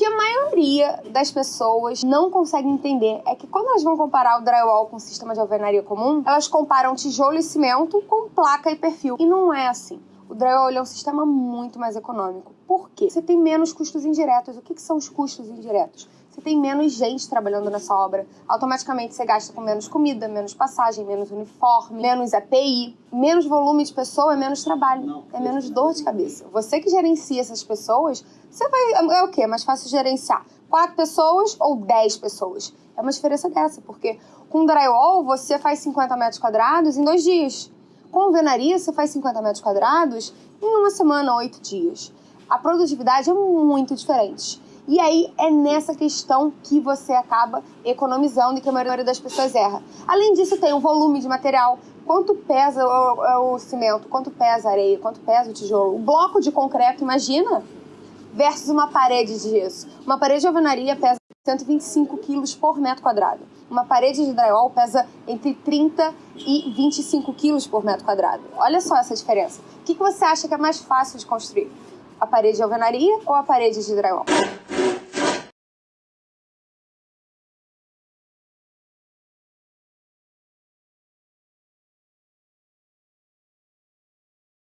que a maioria das pessoas não consegue entender é que quando elas vão comparar o drywall com o sistema de alvenaria comum, elas comparam tijolo e cimento com placa e perfil. E não é assim. O drywall é um sistema muito mais econômico. Por quê? Você tem menos custos indiretos. O que, que são os custos indiretos? Você tem menos gente trabalhando nessa obra. Automaticamente você gasta com menos comida, menos passagem, menos uniforme, menos API, menos volume de pessoa, é menos trabalho, é menos dor de cabeça. Você que gerencia essas pessoas, você vai. É o quê? É mais fácil gerenciar quatro pessoas ou dez pessoas. É uma diferença dessa, porque com drywall você faz 50 metros quadrados em dois dias. Com alvenaria, você faz 50 metros quadrados em uma semana, oito dias. A produtividade é muito diferente. E aí é nessa questão que você acaba economizando e que a maioria das pessoas erra. Além disso, tem o volume de material. Quanto pesa o, o cimento? Quanto pesa a areia? Quanto pesa o tijolo? O bloco de concreto, imagina? Versus uma parede de gesso. Uma parede de alvenaria pesa 125 quilos por metro quadrado. Uma parede de drywall pesa entre 30 e 25 quilos por metro quadrado. Olha só essa diferença. O que você acha que é mais fácil de construir? A parede de alvenaria ou a parede de drywall?